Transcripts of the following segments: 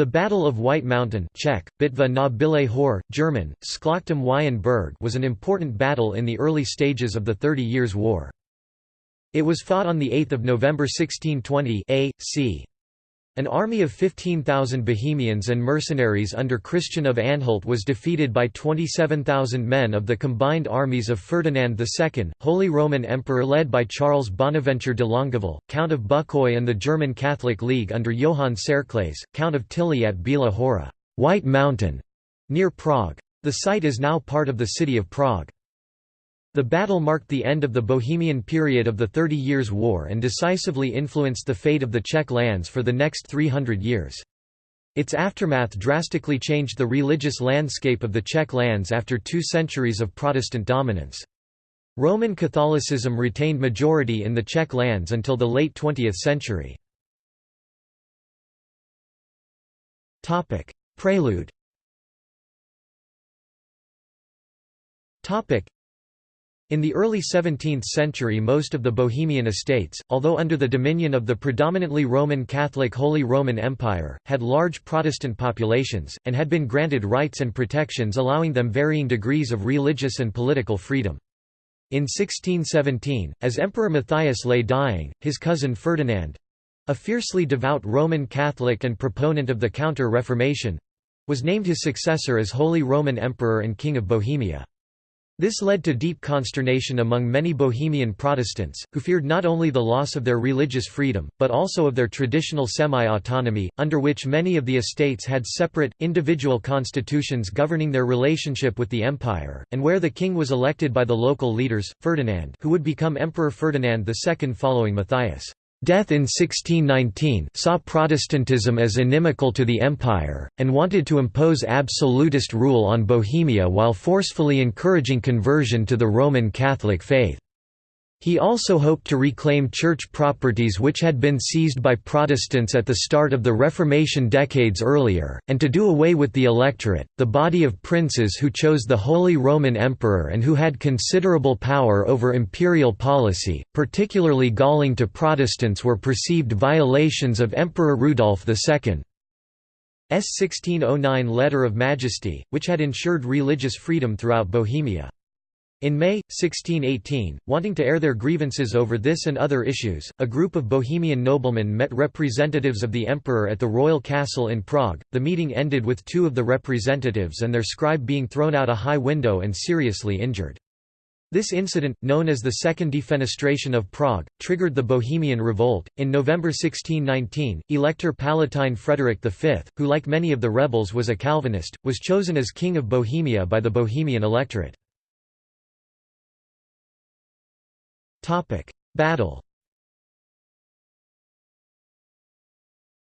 The Battle of White Mountain Czech, Bitva na Bílé Hor, German, Berg was an important battle in the early stages of the Thirty Years' War. It was fought on 8 November 1620 A.C. An army of 15,000 Bohemians and mercenaries under Christian of Anhalt was defeated by 27,000 men of the combined armies of Ferdinand II, Holy Roman Emperor led by Charles Bonaventure de Longueville, Count of Bucquoy and the German Catholic League under Johann Tserclaes, Count of Tilly at Bílá Hora White Mountain", near Prague. The site is now part of the city of Prague. The battle marked the end of the Bohemian period of the Thirty Years' War and decisively influenced the fate of the Czech lands for the next 300 years. Its aftermath drastically changed the religious landscape of the Czech lands after two centuries of Protestant dominance. Roman Catholicism retained majority in the Czech lands until the late 20th century. Prelude in the early 17th century most of the Bohemian estates, although under the dominion of the predominantly Roman Catholic Holy Roman Empire, had large Protestant populations, and had been granted rights and protections allowing them varying degrees of religious and political freedom. In 1617, as Emperor Matthias lay dying, his cousin Ferdinand—a fiercely devout Roman Catholic and proponent of the Counter-Reformation—was named his successor as Holy Roman Emperor and King of Bohemia. This led to deep consternation among many Bohemian Protestants, who feared not only the loss of their religious freedom, but also of their traditional semi-autonomy, under which many of the estates had separate, individual constitutions governing their relationship with the empire, and where the king was elected by the local leaders, Ferdinand who would become Emperor Ferdinand II following Matthias. Death in 1619 saw Protestantism as inimical to the empire, and wanted to impose absolutist rule on Bohemia while forcefully encouraging conversion to the Roman Catholic faith. He also hoped to reclaim church properties which had been seized by Protestants at the start of the Reformation decades earlier, and to do away with the electorate, the body of princes who chose the Holy Roman Emperor and who had considerable power over imperial policy, particularly galling to Protestants were perceived violations of Emperor Rudolf II. S 1609 Letter of Majesty, which had ensured religious freedom throughout Bohemia. In May, 1618, wanting to air their grievances over this and other issues, a group of Bohemian noblemen met representatives of the emperor at the royal castle in Prague. The meeting ended with two of the representatives and their scribe being thrown out a high window and seriously injured. This incident, known as the Second Defenestration of Prague, triggered the Bohemian Revolt. In November 1619, Elector Palatine Frederick V, who like many of the rebels was a Calvinist, was chosen as King of Bohemia by the Bohemian electorate. Topic: Battle.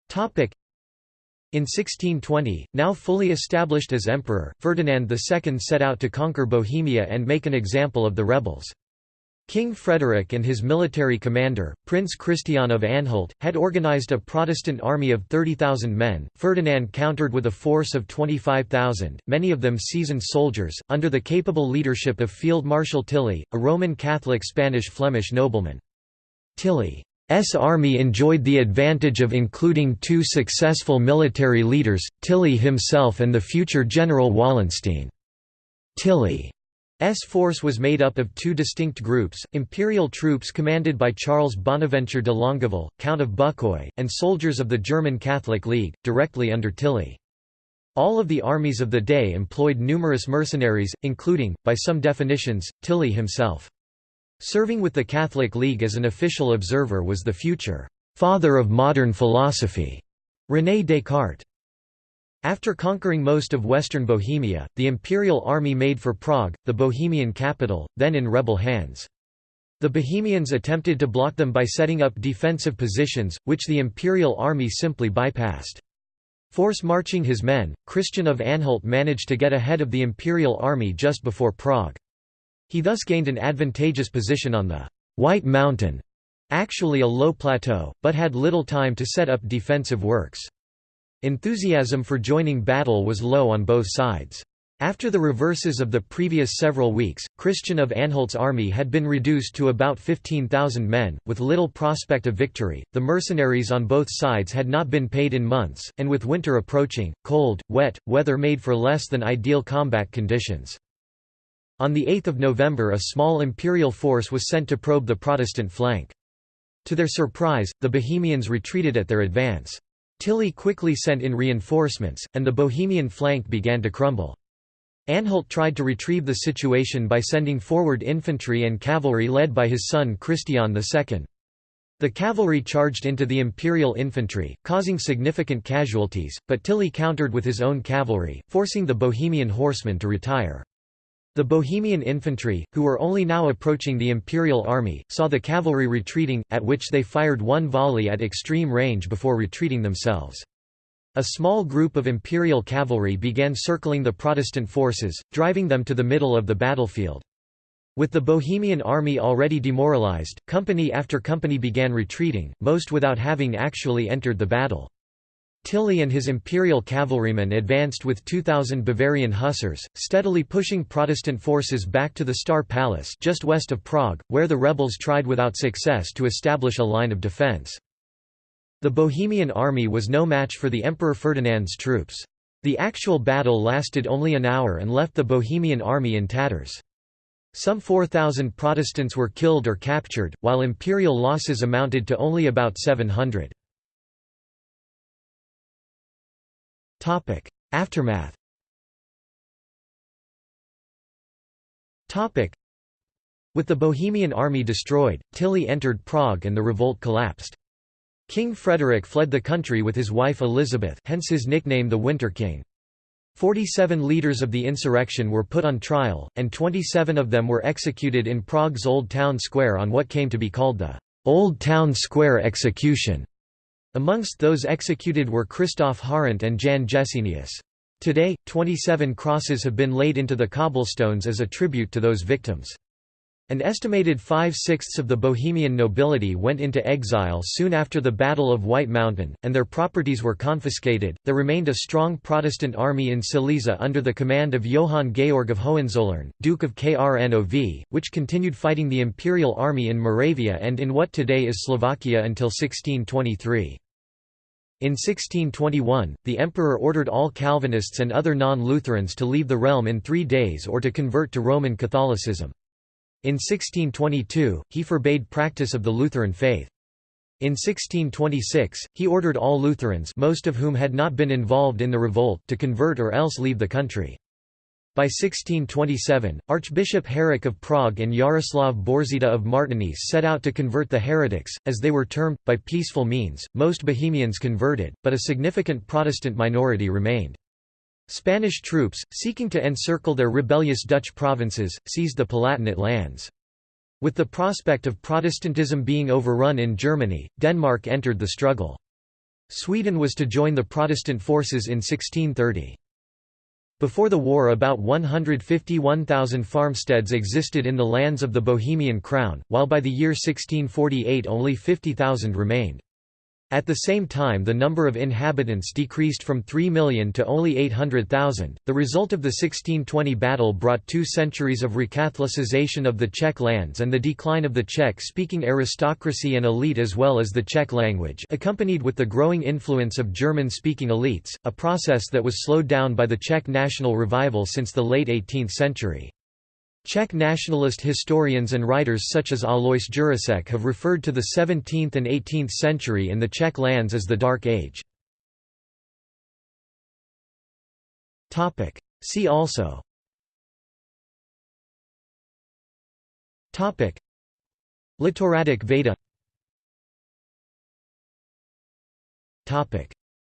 Topic: In 1620, now fully established as emperor, Ferdinand II set out to conquer Bohemia and make an example of the rebels. King Frederick and his military commander, Prince Christian of Anhalt, had organized a Protestant army of 30,000 men. Ferdinand countered with a force of 25,000, many of them seasoned soldiers, under the capable leadership of Field Marshal Tilly, a Roman Catholic Spanish-Flemish nobleman. Tilly's army enjoyed the advantage of including two successful military leaders, Tilly himself and the future General Wallenstein. Tilly S force was made up of two distinct groups, imperial troops commanded by Charles Bonaventure de Longueville, Count of Bucquoy, and soldiers of the German Catholic League, directly under Tilly. All of the armies of the day employed numerous mercenaries, including, by some definitions, Tilly himself. Serving with the Catholic League as an official observer was the future «father of modern philosophy» René Descartes. After conquering most of western Bohemia, the imperial army made for Prague, the Bohemian capital, then in rebel hands. The Bohemians attempted to block them by setting up defensive positions, which the imperial army simply bypassed. Force marching his men, Christian of Anhalt managed to get ahead of the imperial army just before Prague. He thus gained an advantageous position on the White Mountain, actually a low plateau, but had little time to set up defensive works. Enthusiasm for joining battle was low on both sides. After the reverses of the previous several weeks, Christian of Anhalt's army had been reduced to about 15,000 men, with little prospect of victory. The mercenaries on both sides had not been paid in months, and with winter approaching, cold, wet, weather made for less than ideal combat conditions. On 8 November a small imperial force was sent to probe the Protestant flank. To their surprise, the Bohemians retreated at their advance. Tilly quickly sent in reinforcements, and the Bohemian flank began to crumble. Anhalt tried to retrieve the situation by sending forward infantry and cavalry led by his son Christian II. The cavalry charged into the imperial infantry, causing significant casualties, but Tilly countered with his own cavalry, forcing the Bohemian horsemen to retire. The Bohemian infantry, who were only now approaching the imperial army, saw the cavalry retreating, at which they fired one volley at extreme range before retreating themselves. A small group of imperial cavalry began circling the Protestant forces, driving them to the middle of the battlefield. With the Bohemian army already demoralized, company after company began retreating, most without having actually entered the battle. Tilly and his imperial cavalrymen advanced with 2,000 Bavarian hussars, steadily pushing Protestant forces back to the Star Palace just west of Prague, where the rebels tried without success to establish a line of defense. The Bohemian army was no match for the Emperor Ferdinand's troops. The actual battle lasted only an hour and left the Bohemian army in tatters. Some 4,000 Protestants were killed or captured, while imperial losses amounted to only about 700. Aftermath With the Bohemian army destroyed, Tilly entered Prague and the revolt collapsed. King Frederick fled the country with his wife Elizabeth hence his nickname the Winter King. Forty-seven leaders of the insurrection were put on trial, and 27 of them were executed in Prague's Old Town Square on what came to be called the Old Town Square execution. Amongst those executed were Christoph Harant and Jan Jesenius. Today, 27 crosses have been laid into the cobblestones as a tribute to those victims. An estimated five-sixths of the Bohemian nobility went into exile soon after the Battle of White Mountain, and their properties were confiscated. There remained a strong Protestant army in Silesia under the command of Johann Georg of Hohenzollern, Duke of Krnov, which continued fighting the imperial army in Moravia and in what today is Slovakia until 1623. In 1621, the emperor ordered all Calvinists and other non-Lutherans to leave the realm in three days or to convert to Roman Catholicism. In 1622, he forbade practice of the Lutheran faith. In 1626, he ordered all Lutherans most of whom had not been involved in the revolt to convert or else leave the country. By 1627, Archbishop Herrick of Prague and Jaroslav Bořita of Martinice set out to convert the heretics, as they were termed, by peaceful means. Most Bohemians converted, but a significant Protestant minority remained. Spanish troops, seeking to encircle their rebellious Dutch provinces, seized the Palatinate lands. With the prospect of Protestantism being overrun in Germany, Denmark entered the struggle. Sweden was to join the Protestant forces in 1630. Before the war about 151,000 farmsteads existed in the lands of the Bohemian Crown, while by the year 1648 only 50,000 remained. At the same time the number of inhabitants decreased from 3 million to only 800,000. The result of the 1620 battle brought two centuries of recatholicization of the Czech lands and the decline of the Czech-speaking aristocracy and elite as well as the Czech language accompanied with the growing influence of German-speaking elites, a process that was slowed down by the Czech national revival since the late 18th century. Czech nationalist historians and writers such as Alois Jirásek have referred to the 17th and 18th century in the Czech lands as the Dark Age. See also. Litteratic Veda.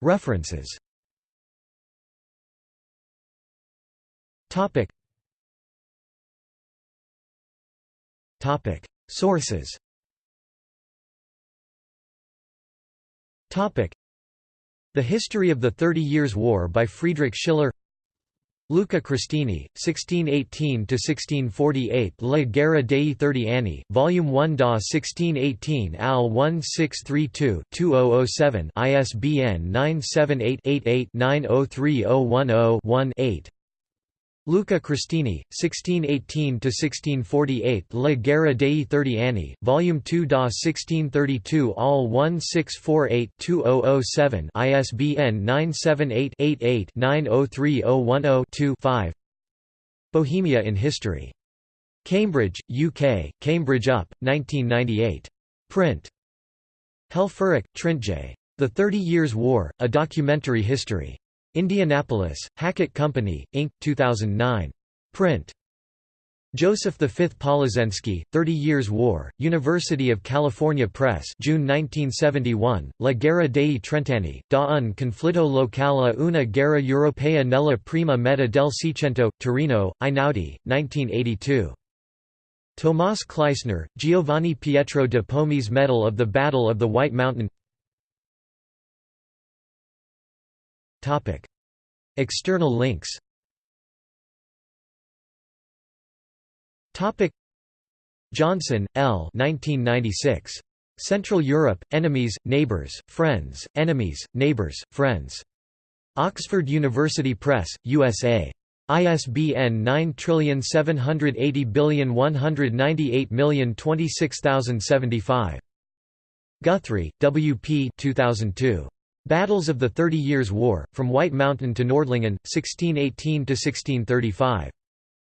References. Topic: Sources. Topic: The History of the Thirty Years' War by Friedrich Schiller. Luca Cristini, 1618–1648 La Guerra dei Thirty Anni, Volume 1 da 1618 al 1632-2007 ISBN 978-88-903010-1-8 Luca Cristini, 1618–1648 La Guerra dei Thirty Anni, Volume 2 da 1632 All 1648-2007 ISBN 978-88-903010-2 Bohemia in History. Cambridge, UK, Cambridge UP, 1998. Print. Helfferich, Tryntje. The Thirty Years' War, A Documentary History. Indianapolis, Hackett Company, Inc., 2009. Print. Joseph V. Polišenský, Thirty Years' War, University of California Press June 1971, La Guerra dei Trent'anni, da un conflitto locale una guerra europea nella prima metà del Seicento, Torino, Einaudi, 1982. Tomás Kleisner, Giovanni Pietro de Pomies Medal of the Battle of the White Mountain External links Johnson, L. 1996. Central Europe, Enemies, Neighbours, Friends, Enemies, Neighbours, Friends. Oxford University Press, USA. ISBN 9780198026075. Guthrie, W. P. 2002. Battles of the Thirty Years' War, From White Mountain to Nordlingen, 1618–1635.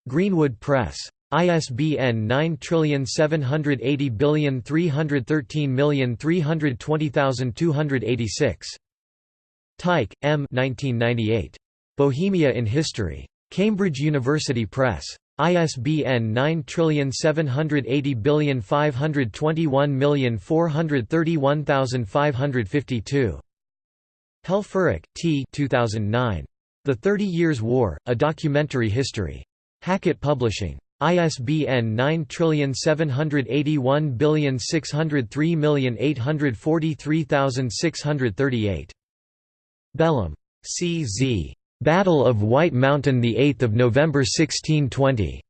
Greenwood Press. ISBN 9780313320286. Teich, M. 1998. Bohemia in History. Cambridge University Press. ISBN 9780521431552. Helfferich, T. 2009. The Thirty Years' War, A Documentary History. Hackett Publishing. ISBN 9781603843638. Bellum. C. Z. Battle of White Mountain 8 November 1620.